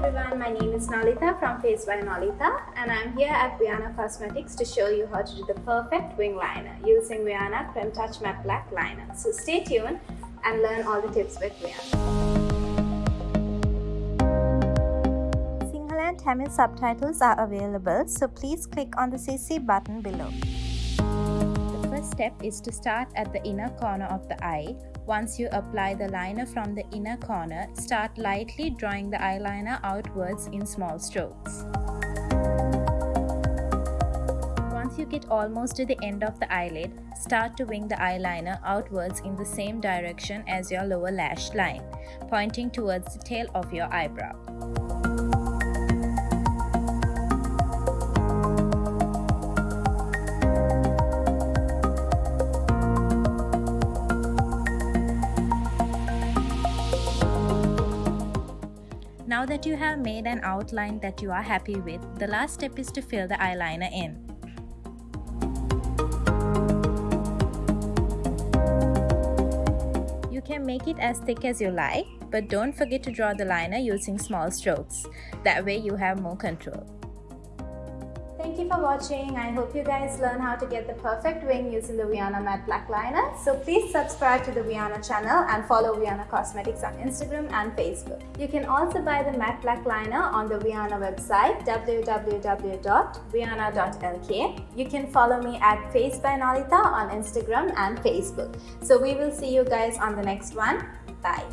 my name is Nalita from Face by Nalita and I'm here at Viana Cosmetics to show you how to do the perfect wing liner using Viana Creme Touch Matte Black Liner. So stay tuned and learn all the tips with Viana. Sinhala and Tamil subtitles are available so please click on the CC button below. First step is to start at the inner corner of the eye once you apply the liner from the inner corner, start lightly drawing the eyeliner outwards in small strokes. Once you get almost to the end of the eyelid, start to wing the eyeliner outwards in the same direction as your lower lash line, pointing towards the tail of your eyebrow. Now that you have made an outline that you are happy with, the last step is to fill the eyeliner in. You can make it as thick as you like, but don't forget to draw the liner using small strokes. That way you have more control. Thank you for watching. I hope you guys learn how to get the perfect wing using the Viana Matte Black Liner. So please subscribe to the Viana channel and follow Viana Cosmetics on Instagram and Facebook. You can also buy the Matte Black Liner on the Viana website www.viana.lk. You can follow me at Face by Nalita on Instagram and Facebook. So we will see you guys on the next one. Bye.